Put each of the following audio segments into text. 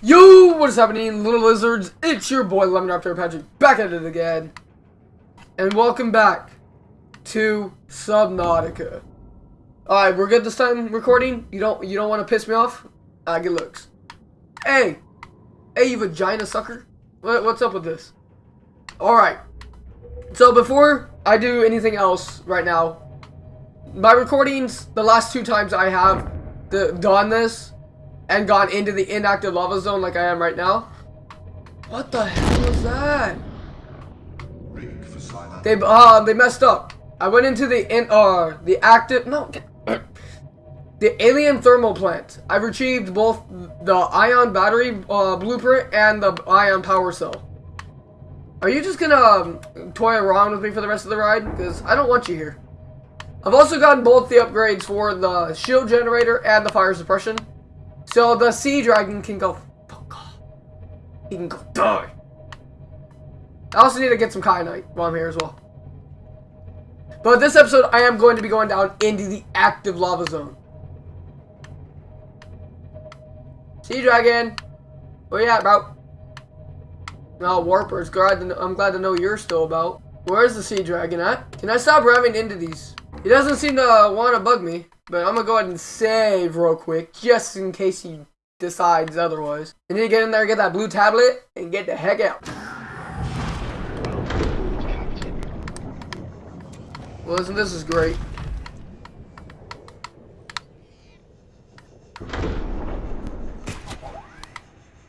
Yo, what is happening, little lizards? It's your boy Lemon Raptor Patrick back at it again. And welcome back to Subnautica. Alright, we're good this time recording? You don't you don't want to piss me off? Ah, good looks. Hey! Hey, you vagina sucker. What, what's up with this? Alright. So before I do anything else right now, my recordings, the last two times I have the, done this, and gone into the inactive lava zone like I am right now. What the hell was that? They uh they messed up. I went into the in uh the active no the alien thermal plant. I've retrieved both the ion battery uh, blueprint and the ion power cell. Are you just gonna um, toy around with me for the rest of the ride? Because I don't want you here. I've also gotten both the upgrades for the shield generator and the fire suppression. So the sea dragon can go fuck off. He can go die. I also need to get some kyanite while I'm here as well. But this episode, I am going to be going down into the active lava zone. Sea dragon, where you at, bro? No, warpers. Glad to I'm glad to know you're still about. Where's the sea dragon at? Can I stop ramming into these? He doesn't seem to want to bug me. But I'm gonna go ahead and save real quick, just in case he decides otherwise. You need to get in there, get that blue tablet, and get the heck out. Well, listen, this is great.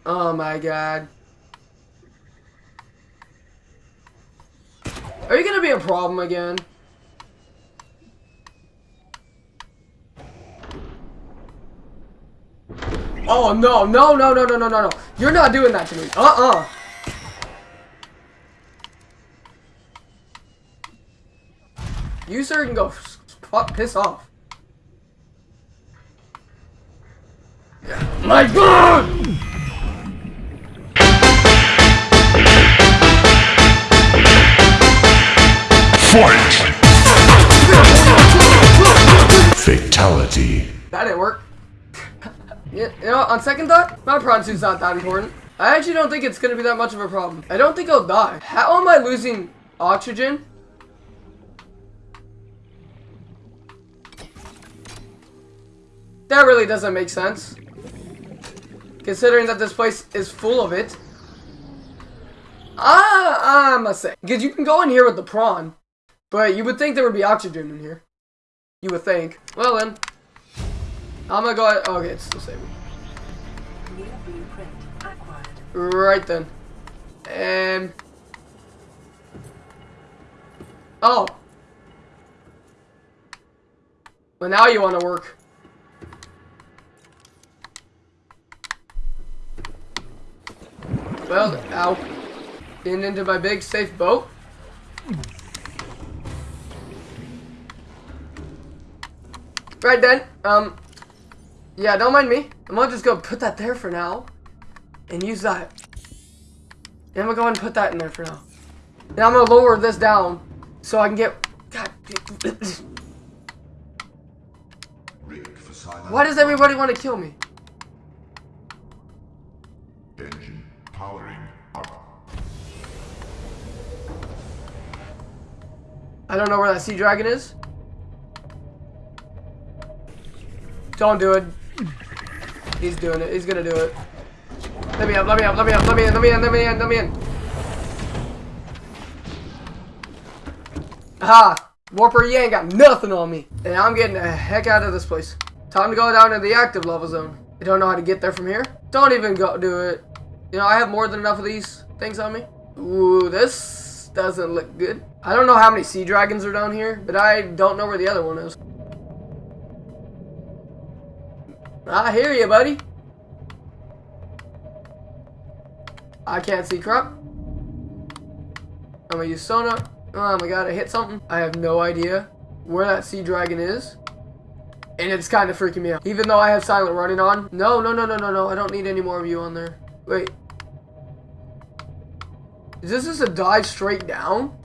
Oh my god. Are you gonna be a problem again? Oh, no, no, no, no, no, no, no, no. You're not doing that to me. Uh-uh. You, sir, can go piss off. My God! Fight! Fatality. That didn't work. Yeah, you know, on second thought, my prawn suit's not that important. I actually don't think it's going to be that much of a problem. I don't think I'll die. How am I losing oxygen? That really doesn't make sense. Considering that this place is full of it. Ah, I must say. Because you can go in here with the prawn. But you would think there would be oxygen in here. You would think. Well then. I'm gonna go ahead. Oh, okay, it's still saving. Right then. Um. Oh. Well, now you want to work. Well, ow. Getting into my big safe boat. Right then, um, yeah, don't mind me. I'm gonna just go put that there for now. And use that. And I'm gonna go ahead and put that in there for now. And I'm gonna lower this down so I can get... God. Why does everybody want to kill me? Engine powering up. I don't know where that sea dragon is. Don't do it. He's doing it. He's gonna do it. Let me up, let me up, let me up, let me in, let me in, let me in, let me in. Aha! Warper, you ain't got nothing on me. And I'm getting the heck out of this place. Time to go down to the active lava zone. I don't know how to get there from here. Don't even go do it. You know, I have more than enough of these things on me. Ooh, this doesn't look good. I don't know how many sea dragons are down here, but I don't know where the other one is. I hear you, buddy. I can't see crap. I'm gonna use sonar. Oh my god, I hit something. I have no idea where that sea dragon is. And it's kind of freaking me out. Even though I have silent running on. No, no, no, no, no, no. I don't need any more of you on there. Wait. Is this just a dive straight down?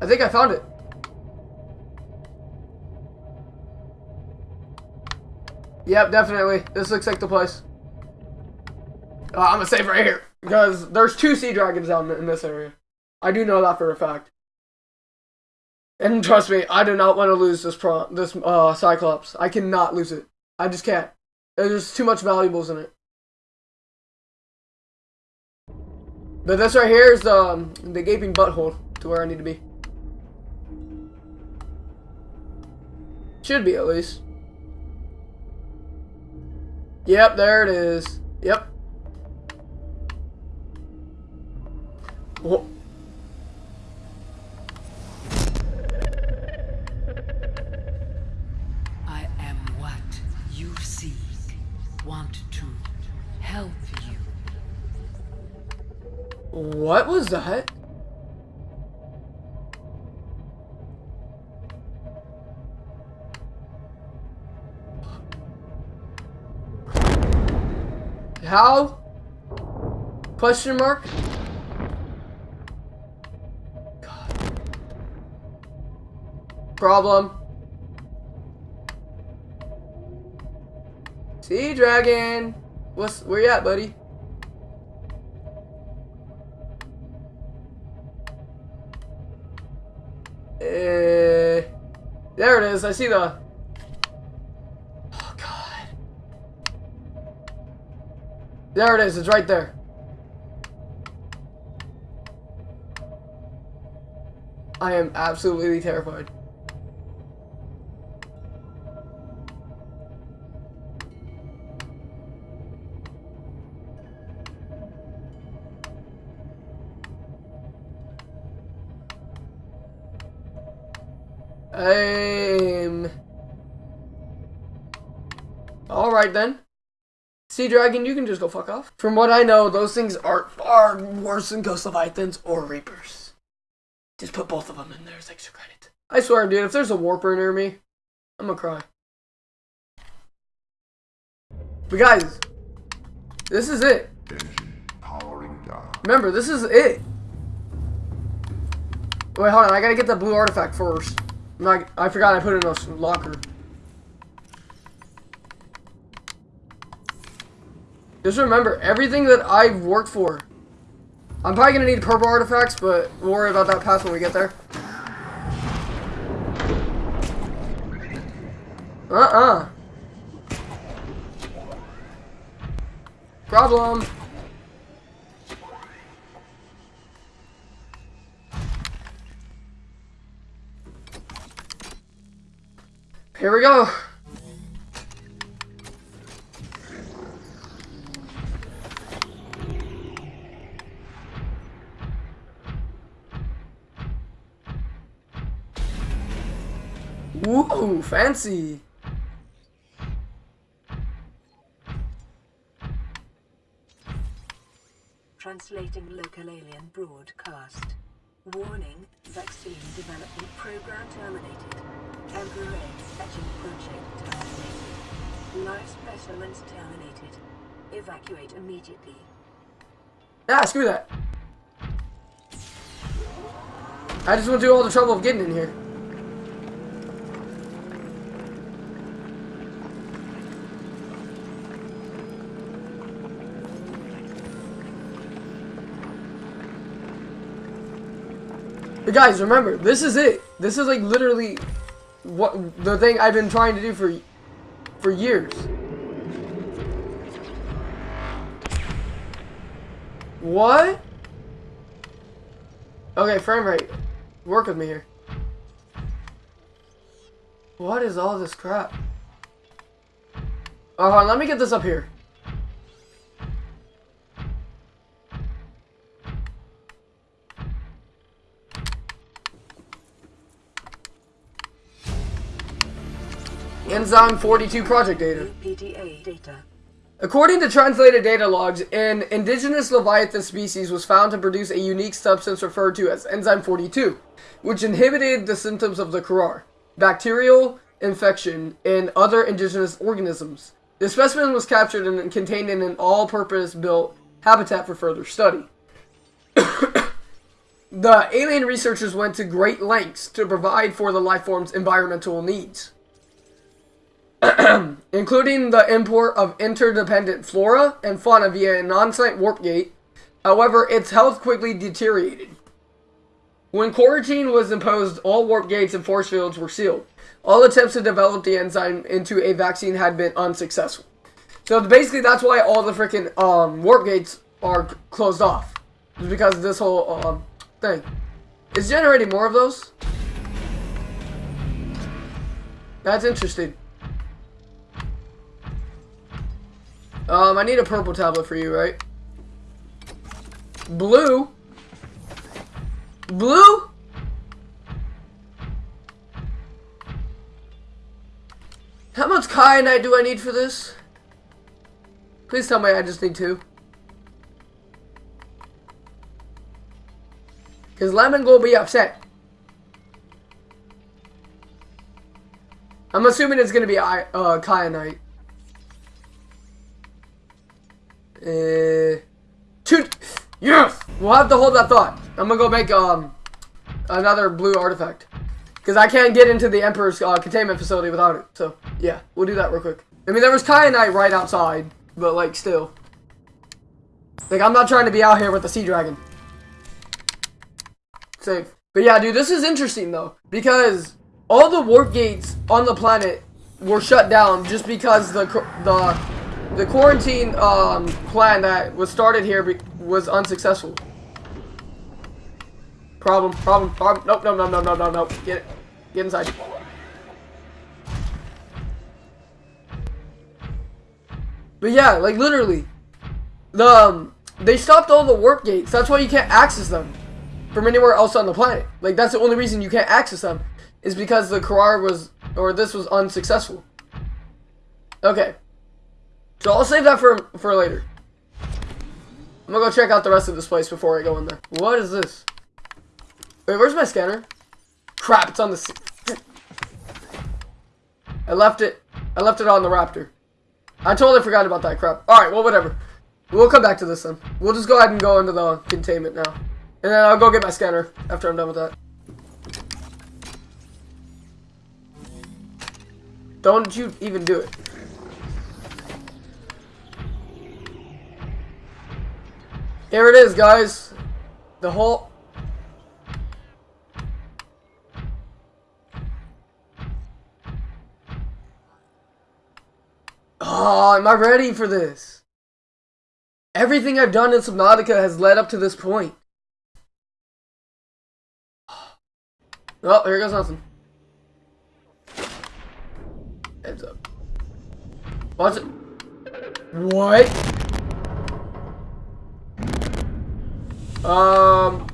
I think I found it. Yep, definitely. This looks like the place. Uh, I'm gonna save right here because there's two sea dragons down in this area. I do know that for a fact. And trust me, I do not want to lose this pro this uh Cyclops. I cannot lose it. I just can't. There's too much valuables in it. But this right here is um, the gaping butthole to where I need to be. Should be at least. Yep, there it is. Yep. I am what you seek. Want to help you. What was that? How? Question mark? God. Problem. Sea dragon. What's where you at, buddy? Uh, there it is. I see the. There it is. It's right there. I am absolutely terrified. Um. Alright then. Sea Dragon, you can just go fuck off. From what I know, those things are far worse than Ghost Leviathans or Reapers. Just put both of them in there as extra credit. I swear, dude, if there's a Warper near me, I'm gonna cry. But guys, this is it. Remember, this is it. Wait, hold on. I gotta get the blue artifact first. Not, I forgot I put it in a locker. Just remember, everything that I've worked for. I'm probably gonna need purple artifacts, but we'll worry about that past when we get there. Uh-uh. Problem. Here we go. Ooh, fancy. Translating local alien broadcast. Warning, vaccine development program terminated. Temporary fetching project terminated. Life specimens terminated. Evacuate immediately. Ah, screw that. I just went through all the trouble of getting in here. But guys, remember, this is it. This is like literally what the thing I've been trying to do for for years. What? Okay, frame rate. Work with me here. What is all this crap? Hold on, let me get this up here. Enzyme 42 project data. Data. According to translated data logs, an indigenous Leviathan species was found to produce a unique substance referred to as enzyme 42, which inhibited the symptoms of the Kharaa, bacterial infection, and other indigenous organisms. The specimen was captured and contained in an all-purpose built habitat for further study. the alien researchers went to great lengths to provide for the life form's environmental needs. including the import of interdependent flora and fauna via an on-site warp gate. However, its health quickly deteriorated. When quarantine was imposed, all warp gates and force fields were sealed. All attempts to develop the enzyme into a vaccine had been unsuccessful. So basically, that's why all the freaking um, warp gates are closed off. It's because of this whole um, thing. It's generating more of those. That's interesting. Um, I need a purple tablet for you, right? Blue? Blue? How much kyanite do I need for this? Please tell me I just need two. Because Lemon will be upset. I'm assuming it's going to be uh, kyanite. Uh, two. Yes! We'll have to hold that thought. I'm to go make um another blue artifact. Because I can't get into the Emperor's uh, containment facility without it. So, yeah, we'll do that real quick. I mean, there was kyanite right outside, but, like, still. Like, I'm not trying to be out here with the Sea Dragon. Safe. But yeah, dude, this is interesting, though. Because all the warp gates on the planet were shut down just because the the the quarantine um, plan that was started here was unsuccessful. Problem, problem, problem. Nope, no, no, no, no, no, no. Get. Get inside. But yeah, like literally, the um, they stopped all the warp gates. That's why you can't access them from anywhere else on the planet. Like that's the only reason you can't access them is because the Kharaa was or this was unsuccessful. Okay. So I'll save that for for later. I'm gonna go check out the rest of this place before I go in there. What is this? Wait, where's my scanner? Crap, it's on the. I left it. I left it on the Raptor. I totally forgot about that crap. All right, well, whatever. We'll come back to this then. We'll just go ahead and go into the containment now, and then I'll go get my scanner after I'm done with that. Don't you even do it. Here it is, guys. The whole. Oh, am I ready for this? Everything I've done in Subnautica has led up to this point. Oh, here goes nothing. Heads up. Watch it. What? Um,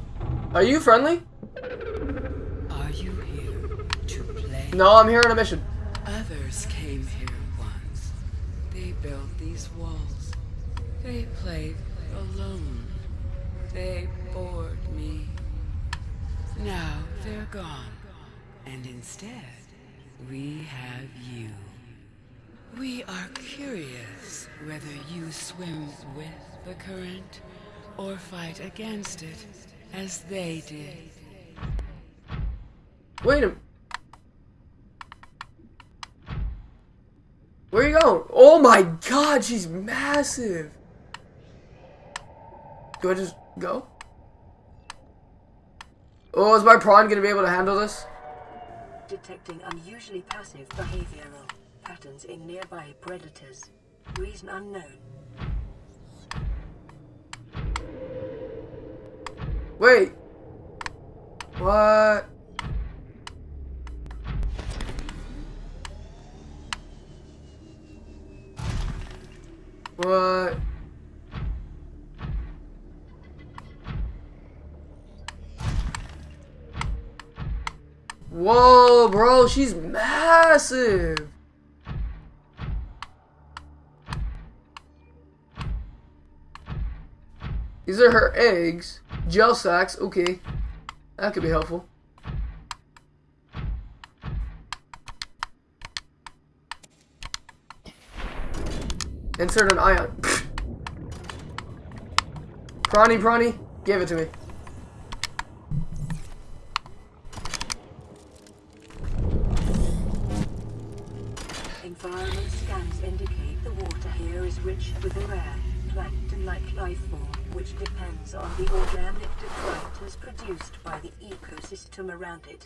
are you friendly? Are you here to play? No, I'm here on a mission. Others came here once. They built these walls. They played alone. They bored me. Now they're gone. And instead, we have you. We are curious whether you swim with the current or fight against it as they did. Wait a. Where are you going? Oh my god, she's massive. Do I just go? Oh, is my prawn gonna be able to handle this? Detecting unusually passive behavioral patterns in nearby predators. Reason unknown. Wait. What? What? Whoa, bro, she's massive. These are her eggs. Gel sacks, okay. That could be helpful. Insert an ion. Prawny, prawny, give it to me. Environment scans indicate the water here is rich with a rare plankton-like life form, which depends on the organic detritus produced by the ecosystem around it.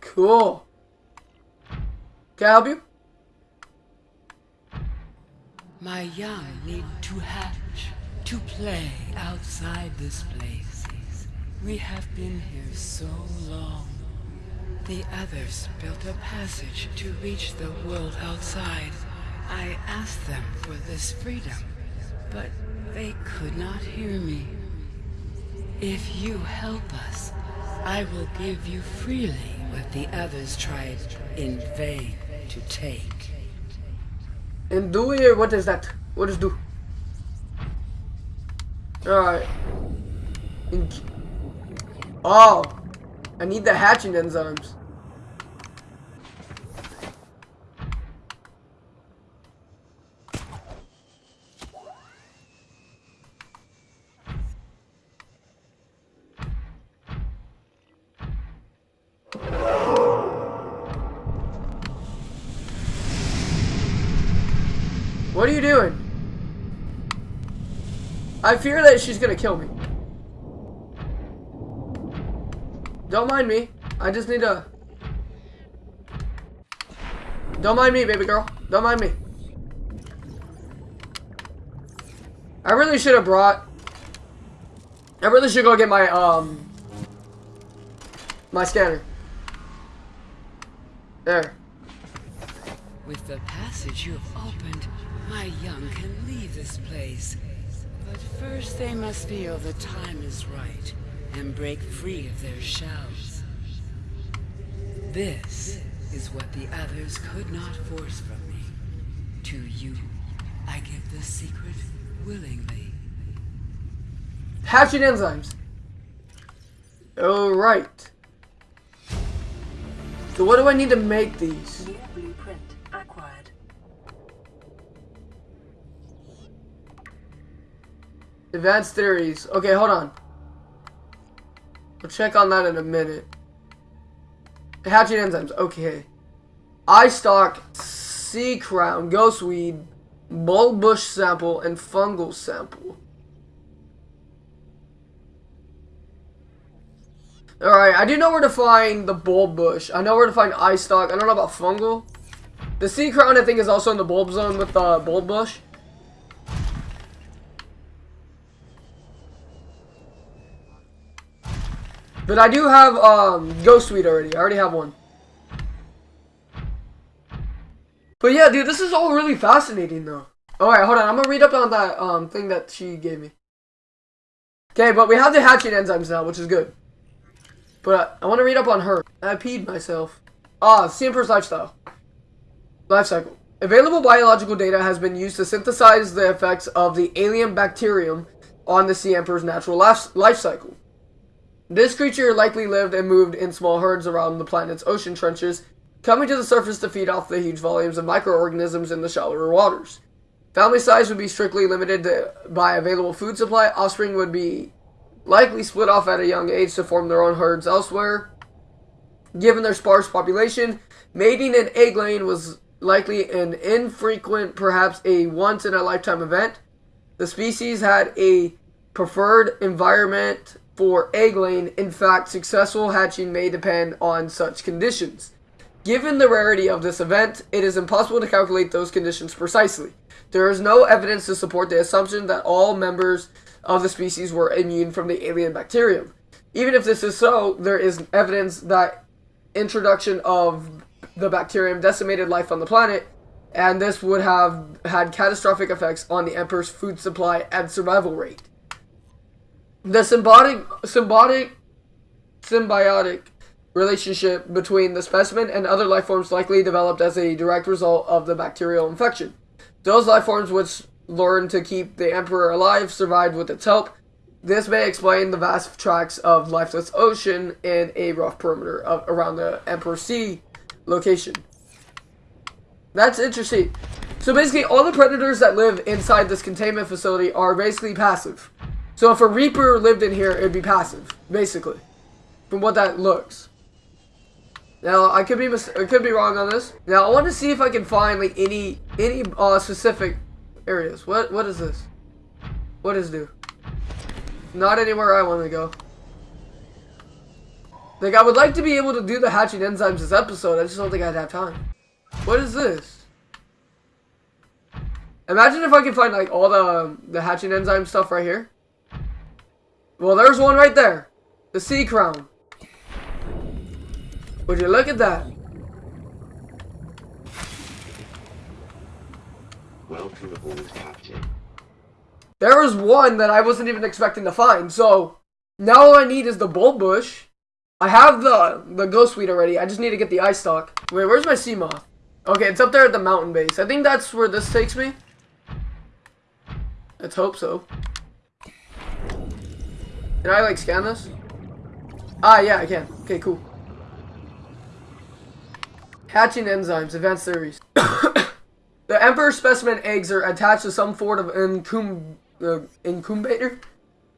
Cool. Can I help you? My young need to hatch, to play outside this place. We have been here so long. The others built a passage to reach the world outside. I asked them for this freedom, but they could not hear me. If you help us, I will give you freely what the others tried in vain to take. And do it, what is that? What is do? Alright. Oh. I need the hatching enzymes. What are you doing? I fear that she's gonna kill me. Don't mind me. I just need to... Don't mind me, baby girl. Don't mind me. I really should have brought... I really should go get my, um... My scanner. There. With the passage you have opened, my young can leave this place. But first they must feel the time is right and break free of their shells. This is what the others could not force from me. To you, I give the secret willingly. Hatching enzymes. Alright. So what do I need to make these? Advanced theories. Okay, hold on. We'll check on that in a minute. Hatching enzymes. Okay. Eye stalk, sea crown, ghostweed, bulb bush sample, and fungal sample. Alright, I do know where to find the bulb bush. I know where to find eye stalk. I don't know about fungal. The sea crown, I think, is also in the bulb zone with the bulb bush. But I do have um, Ghostweed already. I already have one. But yeah, dude, this is all really fascinating though. Alright, hold on. I'm gonna read up on that um thing that she gave me. Okay, but we have the hatching enzymes now, which is good. But I want to read up on her. I peed myself. Ah, Emperor's lifestyle. Life cycle. Available biological data has been used to synthesize the effects of the alien bacterium on the sea natural life cycle. This creature likely lived and moved in small herds around the planet's ocean trenches, coming to the surface to feed off the huge volumes of microorganisms in the shallower waters. Family size would be strictly limited to, by available food supply. Offspring would be likely split off at a young age to form their own herds elsewhere. Given their sparse population, mating and egg laying was likely an infrequent, perhaps a once in a lifetime event. The species had a preferred environment for egg laying. In fact, successful hatching may depend on such conditions. Given the rarity of this event, it is impossible to calculate those conditions precisely. There is no evidence to support the assumption that all members of the species were immune from the alien bacterium. Even if this is so, there is evidence that introduction of the bacterium decimated life on the planet, and this would have had catastrophic effects on the Emperor's food supply and survival rate. The symbiotic, symbiotic, symbiotic relationship between the specimen and other life forms likely developed as a direct result of the bacterial infection. Those life forms which learned to keep the Emperor alive survived with its help. This may explain the vast tracts of lifeless ocean in a rough perimeter of, around the Emperor Sea location. That's interesting. So basically, all the predators that live inside this containment facility are basically passive. So if a Reaper lived in here, it'd be passive, basically. From what that looks. Now I could be I could be wrong on this. Now I want to see if I can find like any any uh specific areas. What what is this? What is do? Not anywhere I want to go. Like I would like to be able to do the hatching enzymes this episode. I just don't think I'd have time. What is this? Imagine if I could find like all the the hatching enzyme stuff right here. Well, there's one right there. The sea crown. Would you look at that? Welcome aboard, Captain. There was one that I wasn't even expecting to find. So now all I need is the bulb bush. I have the the ghost weed already. I just need to get the eye stalk. Wait, where's my sea moth? Okay, it's up there at the mountain base. I think that's where this takes me. Let's hope so. Can I like scan this? Ah, yeah, I can. Okay, cool. Hatching enzymes, advanced theories. the emperor specimen eggs are attached to some sort of incum uh, incubator.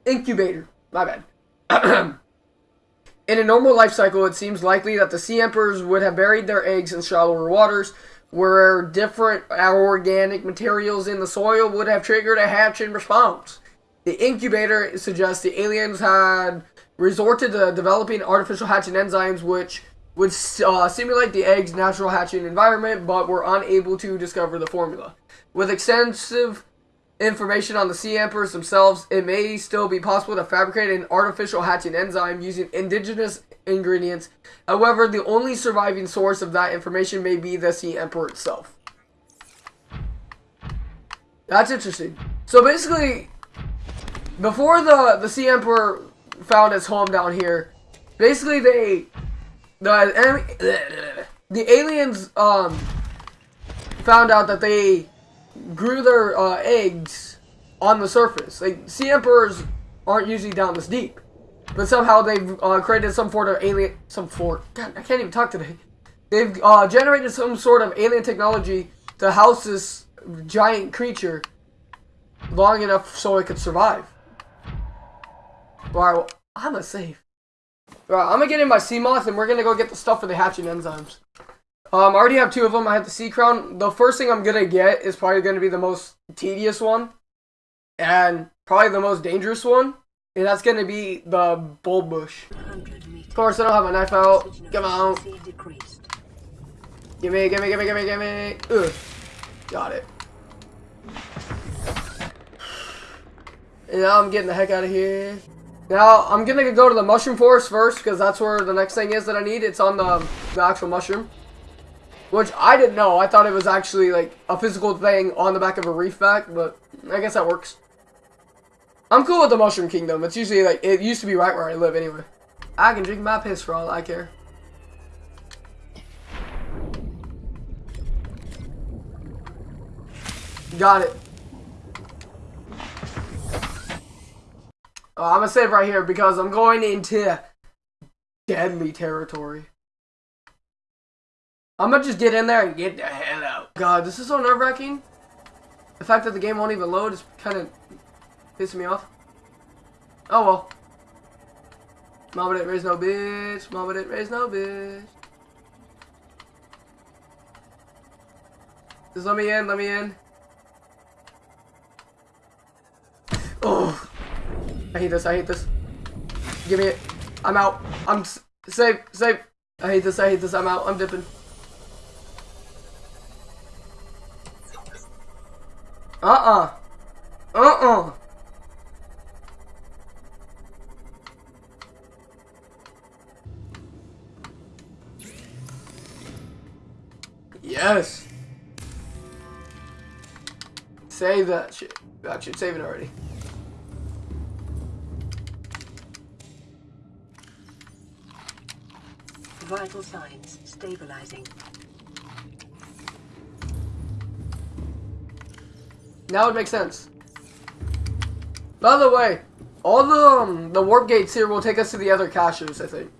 Incubator. My bad. In a normal life cycle, it seems likely that the sea emperors would have buried their eggs in shallower waters, where different organic materials in the soil would have triggered a hatching response. The incubator suggests the aliens had resorted to developing artificial hatching enzymes which would uh, simulate the egg's natural hatching environment, but were unable to discover the formula. With extensive information on the sea emperors themselves, it may still be possible to fabricate an artificial hatching enzyme using indigenous ingredients. However, the only surviving source of that information may be the sea emperor itself. That's interesting. So basically, before the the sea emperor found his home down here, basically they the the aliens um found out that they grew their uh, eggs on the surface. Like sea emperors aren't usually down this deep, but somehow they've uh, created some sort of alien, some sort. God, I can't even talk today. They've uh, generated some sort of alien technology to house this giant creature long enough so it could survive. Alright, I'm a save. Alright, I'm gonna get in my sea moth and we're gonna go get the stuff for the hatching enzymes. Um, I already have two of them. I have the sea crown. The first thing I'm gonna get is probably gonna be the most tedious one, and probably the most dangerous one, and that's gonna be the bulb bush. Of course, I don't have my knife out. Come on, give me, give me, give me, give me, give me. Ugh. Got it. And now I'm getting the heck out of here. Now, I'm gonna go to the mushroom forest first, because that's where the next thing is that I need. It's on the, the actual mushroom. Which I didn't know. I thought it was actually like a physical thing on the back of a reef back, but I guess that works. I'm cool with the Mushroom Kingdom. It's usually like, it used to be right where I live anyway. I can drink my piss for all I care. Got it. Oh, I'm gonna save right here because I'm going into deadly territory. I'm gonna just get in there and get the hell out. God, this is so nerve wracking. The fact that the game won't even load is kind of pissing me off. Oh well. Mama didn't raise no bitch. Mama didn't raise no bitch. Just let me in, let me in. I hate this, I hate this. Give me it. I'm out. I'm safe, safe. I hate this, I hate this. I'm out. I'm dipping. Uh-uh. Uh-uh. Yes. Save that shit. You. Save it already. Vital signs stabilizing. Now it makes sense. By the way, all the um, the warp gates here will take us to the other caches, I think.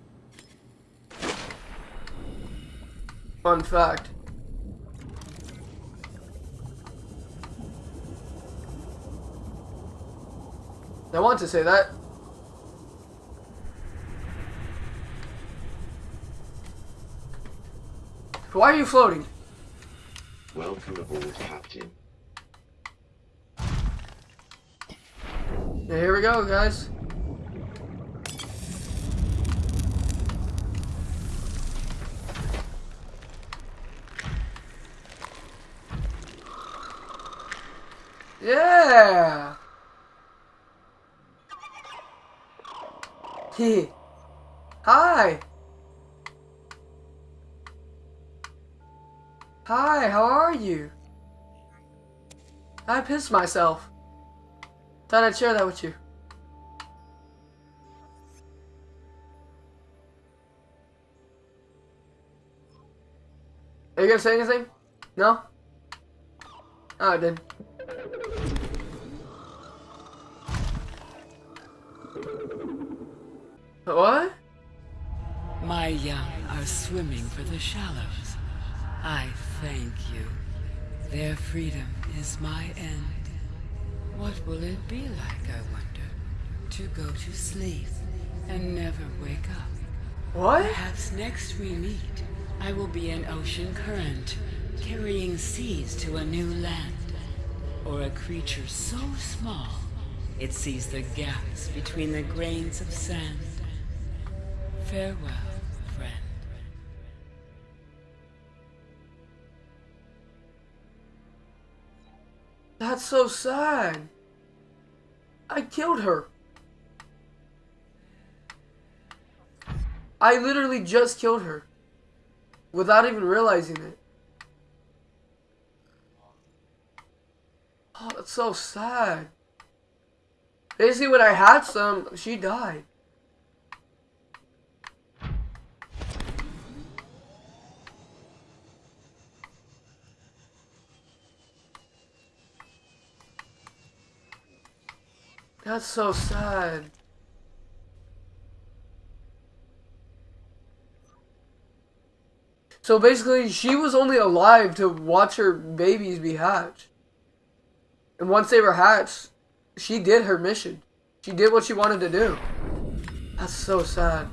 Fun fact. I want to say that. Why are you floating? Welcome aboard, Captain. Here we go, guys. Yeah. Hey. Hi. Hi, how are you? I pissed myself. Thought I'd share that with you. Are you gonna say anything? No? Oh, I did. What? My young are swimming for the shallows. I thank you. Their freedom is my end. What will it be like, I wonder, to go to sleep and never wake up? What? Perhaps next we meet, I will be an ocean current, carrying seas to a new land. Or a creature so small, it sees the gaps between the grains of sand. Farewell, That's so sad. I killed her. I literally just killed her. Without even realizing it. Oh, that's so sad. Basically, when I had some, she died. That's so sad. So basically, she was only alive to watch her babies be hatched. And once they were hatched, she did her mission. She did what she wanted to do. That's so sad.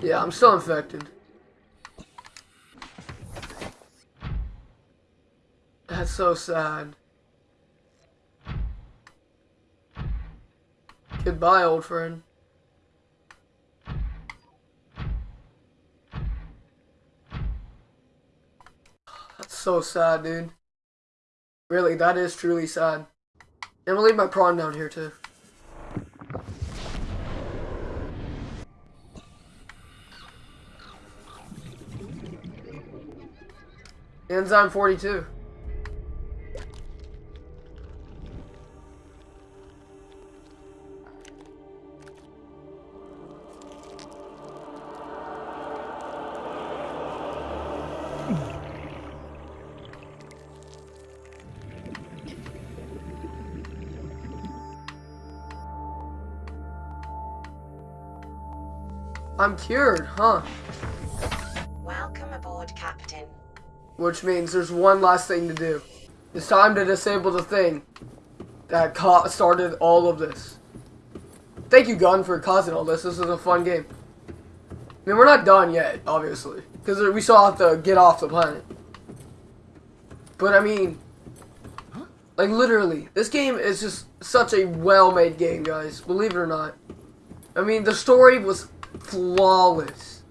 Yeah, I'm still infected. That's so sad. Goodbye, old friend. That's so sad, dude. Really, that is truly sad. And we'll leave my prawn down here, too. Enzyme 42. I'm cured, huh? Which means there's one last thing to do. It's time to disable the thing that started all of this. Thank you, Gun, for causing all this. This is a fun game. I mean, we're not done yet, obviously. Because we still have to get off the planet. But, I mean... Like, literally, this game is just such a well-made game, guys. Believe it or not. I mean, the story was flawless.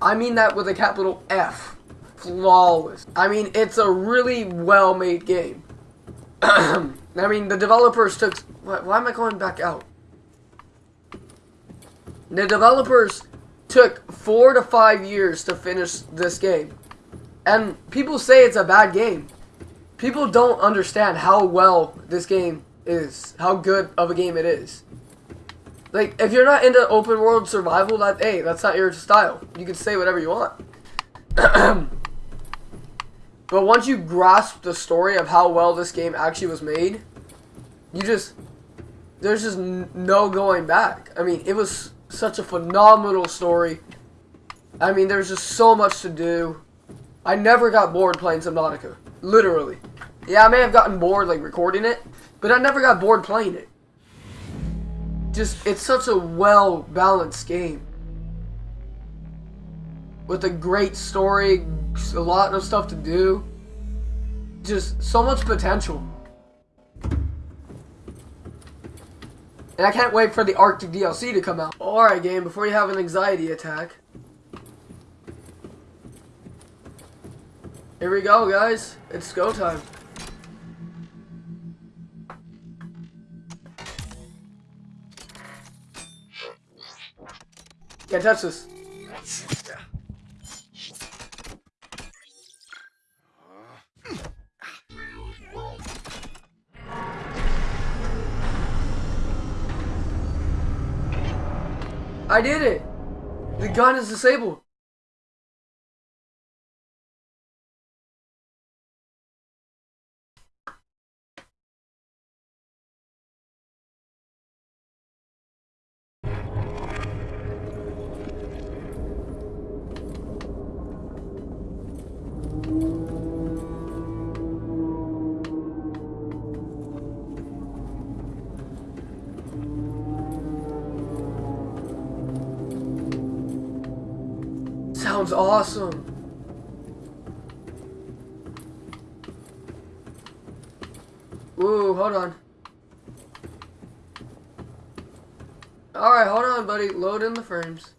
I mean that with a capital F flawless. I mean, it's a really well-made game. I mean, the developers took... Why, why am I going back out? The developers took four to five years to finish this game. And people say it's a bad game. People don't understand how well this game is. How good of a game it is. Like, if you're not into open world survival, that hey, that's not your style. You can say whatever you want. But once you grasp the story of how well this game actually was made, you just there's just no going back. I mean, it was such a phenomenal story, I mean, there's just so much to do. I never got bored playing Subnautica. Literally. Yeah, I may have gotten bored, like, recording it, but I never got bored playing it. Just, it's such a well-balanced game. With a great story, a lot of stuff to do. Just so much potential. And I can't wait for the Arctic DLC to come out. Alright game, before you have an anxiety attack. Here we go guys. It's go time. Can't touch this. I did it! The gun is disabled. Sounds awesome. Ooh, hold on. Alright, hold on, buddy. Load in the frames.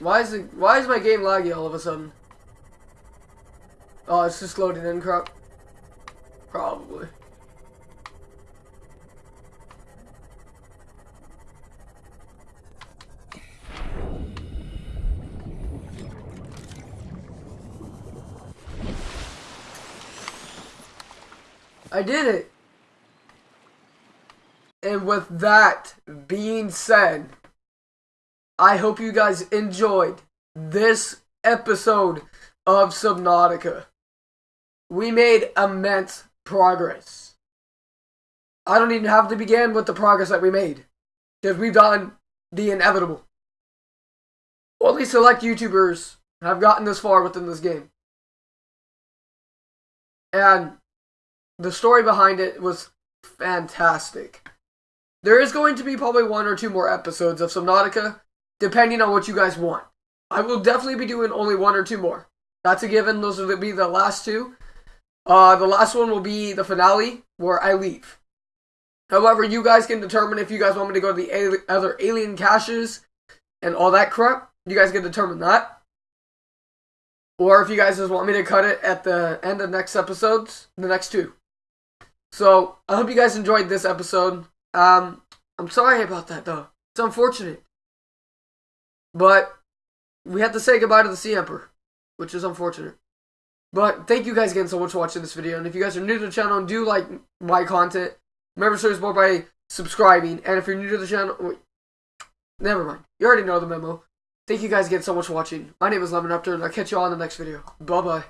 Why is it, why is my game laggy all of a sudden? Oh, it's just loading in crap. Probably. I did it. And with that being said, I hope you guys enjoyed this episode of Subnautica. We made immense progress. I don't even have to begin with the progress that we made. Because we've done the inevitable. Only select YouTubers have gotten this far within this game. And the story behind it was fantastic. There is going to be probably one or two more episodes of Subnautica, depending on what you guys want. I will definitely be doing only one or two more. That's a given. Those will be the last two. Uh, the last one will be the finale, where I leave. However, you guys can determine if you guys want me to go to the ali other alien caches and all that crap. You guys can determine that. Or if you guys just want me to cut it at the end of next episodes, the next two. So, I hope you guys enjoyed this episode. Um, I'm sorry about that, though. It's unfortunate. But, we have to say goodbye to the Sea Emperor, which is unfortunate. But, thank you guys again so much for watching this video. And if you guys are new to the channel and do like my content, remember to support by subscribing. And if you're new to the channel, wait, never mind. You already know the memo. Thank you guys again so much for watching. My name is Lemon Raptor, and I'll catch you all in the next video. Bye-bye.